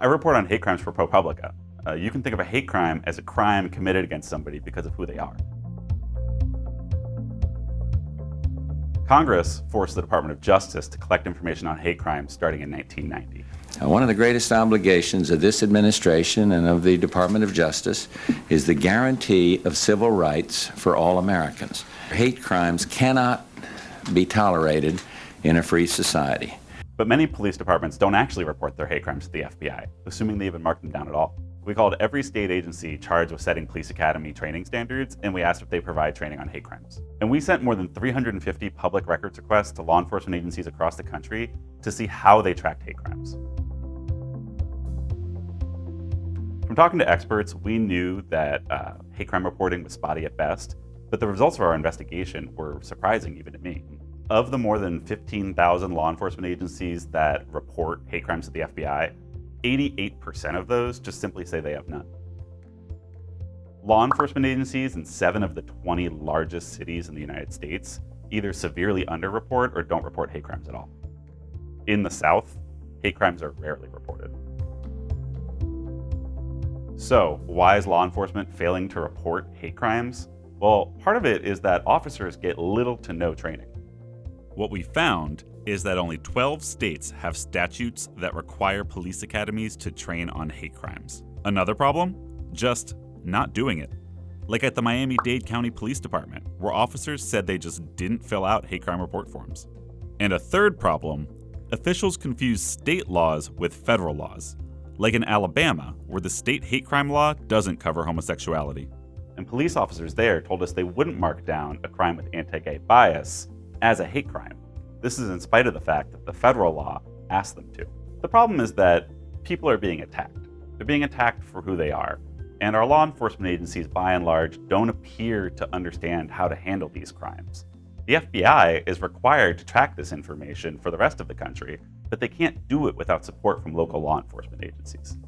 I report on hate crimes for ProPublica. Uh, you can think of a hate crime as a crime committed against somebody because of who they are. Congress forced the Department of Justice to collect information on hate crimes starting in 1990. One of the greatest obligations of this administration and of the Department of Justice is the guarantee of civil rights for all Americans. Hate crimes cannot be tolerated in a free society. But many police departments don't actually report their hate crimes to the FBI, assuming they even mark them down at all. We called every state agency charged with setting police academy training standards, and we asked if they provide training on hate crimes. And we sent more than 350 public records requests to law enforcement agencies across the country to see how they tracked hate crimes. From talking to experts, we knew that uh, hate crime reporting was spotty at best, but the results of our investigation were surprising even to me. Of the more than 15,000 law enforcement agencies that report hate crimes to the FBI, 88% of those just simply say they have none. Law enforcement agencies in seven of the 20 largest cities in the United States either severely underreport or don't report hate crimes at all. In the South, hate crimes are rarely reported. So, why is law enforcement failing to report hate crimes? Well, part of it is that officers get little to no training. What we found is that only 12 states have statutes that require police academies to train on hate crimes. Another problem? Just not doing it. Like at the Miami Dade County Police Department, where officers said they just didn't fill out hate crime report forms. And a third problem officials confuse state laws with federal laws, like in Alabama, where the state hate crime law doesn't cover homosexuality. And police officers there told us they wouldn't mark down a crime with anti gay bias as a hate crime. This is in spite of the fact that the federal law asked them to. The problem is that people are being attacked. They're being attacked for who they are. And our law enforcement agencies, by and large, don't appear to understand how to handle these crimes. The FBI is required to track this information for the rest of the country, but they can't do it without support from local law enforcement agencies.